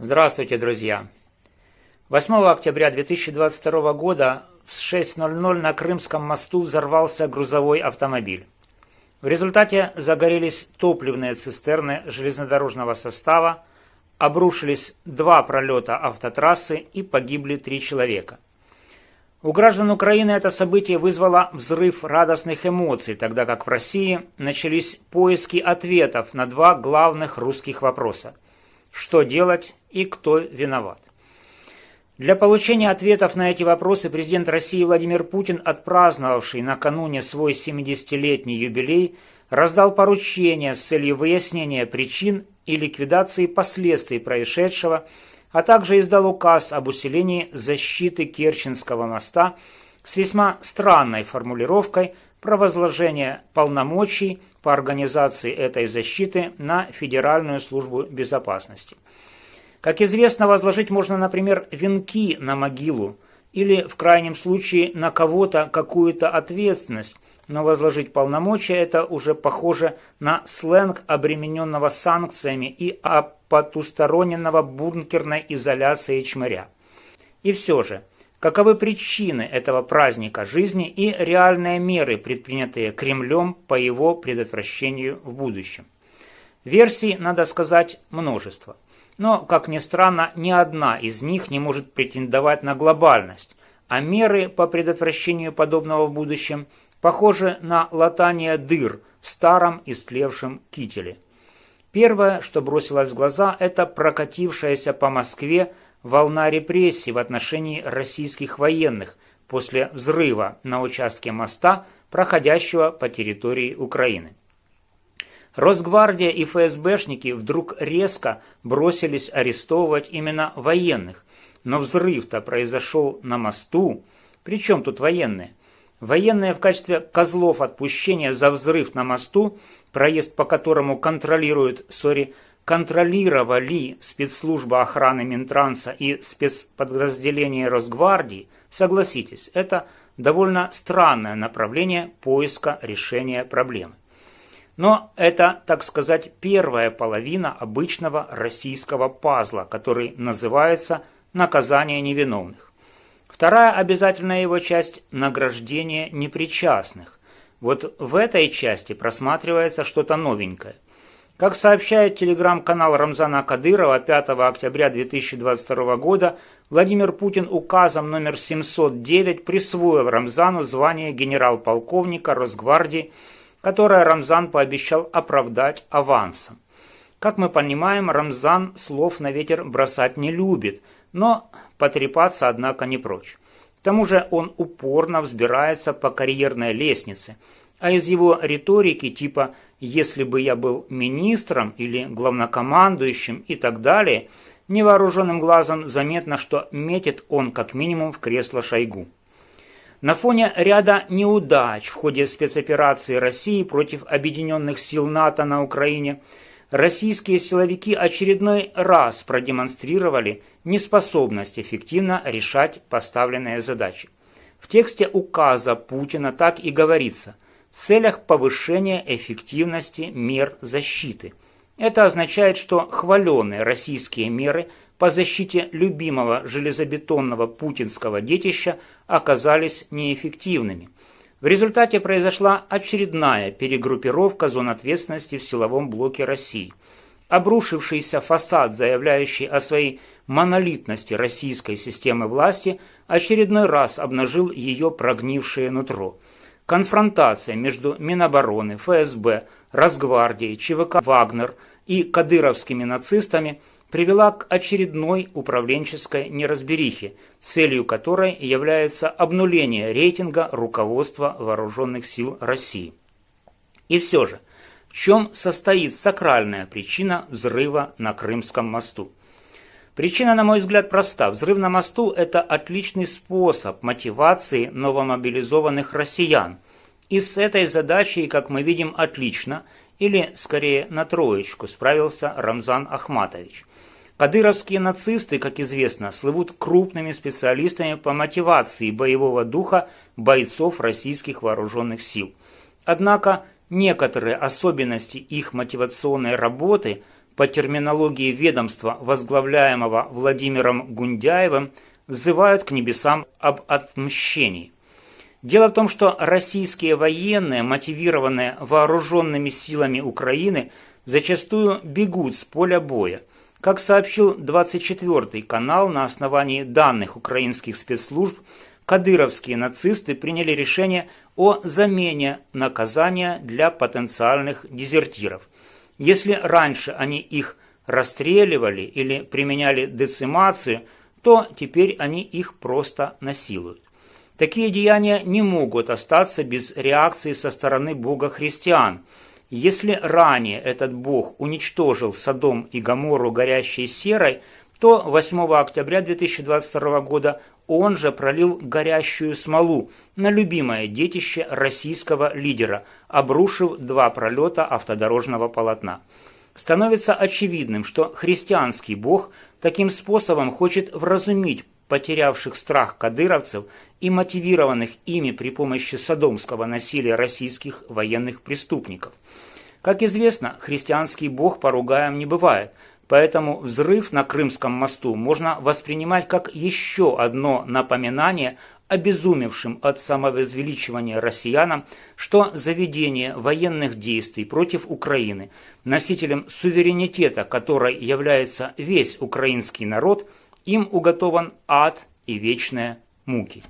Здравствуйте, друзья! 8 октября 2022 года в 6.00 на Крымском мосту взорвался грузовой автомобиль. В результате загорелись топливные цистерны железнодорожного состава, обрушились два пролета автотрассы и погибли три человека. У граждан Украины это событие вызвало взрыв радостных эмоций, тогда как в России начались поиски ответов на два главных русских вопроса – что делать и кто виноват. Для получения ответов на эти вопросы президент России Владимир Путин, отпраздновавший накануне свой 70-летний юбилей, раздал поручение с целью выяснения причин и ликвидации последствий происшедшего, а также издал указ об усилении защиты Керченского моста с весьма странной формулировкой про возложение полномочий по организации этой защиты на Федеральную службу безопасности. Как известно, возложить можно, например, венки на могилу или, в крайнем случае, на кого-то какую-то ответственность, но возложить полномочия – это уже похоже на сленг обремененного санкциями и опотусторонненного бункерной изоляции чмыря. И все же – Каковы причины этого праздника жизни и реальные меры, предпринятые Кремлем по его предотвращению в будущем? Версий, надо сказать, множество. Но, как ни странно, ни одна из них не может претендовать на глобальность, а меры по предотвращению подобного в будущем похожи на латание дыр в старом истлевшем кителе. Первое, что бросилось в глаза, это прокатившаяся по Москве волна репрессий в отношении российских военных после взрыва на участке моста, проходящего по территории Украины. Росгвардия и ФСБшники вдруг резко бросились арестовывать именно военных, но взрыв-то произошел на мосту. Причем тут военные? Военные в качестве козлов отпущения за взрыв на мосту, проезд по которому контролирует, сори, контролировали спецслужба охраны Минтранса и спецподразделения Росгвардии, согласитесь, это довольно странное направление поиска решения проблемы. Но это, так сказать, первая половина обычного российского пазла, который называется «наказание невиновных». Вторая обязательная его часть – награждение непричастных. Вот в этой части просматривается что-то новенькое – как сообщает телеграм-канал Рамзана Кадырова 5 октября 2022 года, Владимир Путин указом номер 709 присвоил Рамзану звание генерал-полковника Росгвардии, которое Рамзан пообещал оправдать авансом. Как мы понимаем, Рамзан слов на ветер бросать не любит, но потрепаться, однако, не прочь. К тому же он упорно взбирается по карьерной лестнице, а из его риторики типа если бы я был министром или главнокомандующим и так далее, невооруженным глазом заметно, что метит он как минимум в кресло Шойгу. На фоне ряда неудач в ходе спецоперации России против объединенных сил НАТО на Украине, российские силовики очередной раз продемонстрировали неспособность эффективно решать поставленные задачи. В тексте указа Путина так и говорится – целях повышения эффективности мер защиты. Это означает, что хваленные российские меры по защите любимого железобетонного путинского детища оказались неэффективными. В результате произошла очередная перегруппировка зон ответственности в силовом блоке России. Обрушившийся фасад, заявляющий о своей монолитности российской системы власти, очередной раз обнажил ее прогнившее нутро – Конфронтация между Минобороны, ФСБ, Росгвардией, ЧВК «Вагнер» и кадыровскими нацистами привела к очередной управленческой неразберихе, целью которой является обнуление рейтинга руководства вооруженных сил России. И все же, в чем состоит сакральная причина взрыва на Крымском мосту? Причина, на мой взгляд, проста. Взрыв на мосту – это отличный способ мотивации новомобилизованных россиян. И с этой задачей, как мы видим, отлично, или, скорее, на троечку справился Рамзан Ахматович. Кадыровские нацисты, как известно, слывут крупными специалистами по мотивации боевого духа бойцов российских вооруженных сил. Однако некоторые особенности их мотивационной работы – по терминологии ведомства, возглавляемого Владимиром Гундяевым, взывают к небесам об отмщении. Дело в том, что российские военные, мотивированные вооруженными силами Украины, зачастую бегут с поля боя. Как сообщил 24-й канал на основании данных украинских спецслужб, кадыровские нацисты приняли решение о замене наказания для потенциальных дезертиров. Если раньше они их расстреливали или применяли децимацию, то теперь они их просто насилуют. Такие деяния не могут остаться без реакции со стороны Бога христиан. Если ранее этот Бог уничтожил Содом и Гоморру горящей серой, то 8 октября 2022 года он же пролил горящую смолу на любимое детище российского лидера, обрушив два пролета автодорожного полотна. Становится очевидным, что христианский бог таким способом хочет вразумить потерявших страх кадыровцев и мотивированных ими при помощи садомского насилия российских военных преступников. Как известно, христианский бог поругаем не бывает, поэтому взрыв на Крымском мосту можно воспринимать как еще одно напоминание обезумевшим от самовозвеличивания россиянам, что заведение военных действий против Украины, носителем суверенитета которой является весь украинский народ, им уготован ад и вечные муки.